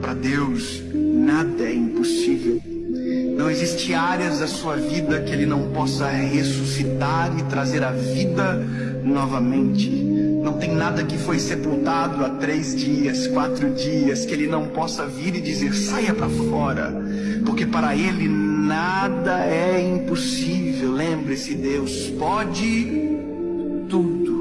Para Deus, nada é impossível. Não existe áreas da sua vida que Ele não possa ressuscitar e trazer a vida novamente. Não tem nada que foi sepultado há três dias, quatro dias, que Ele não possa vir e dizer: saia para fora, porque para Ele nada é impossível. Lembre-se, Deus pode tudo.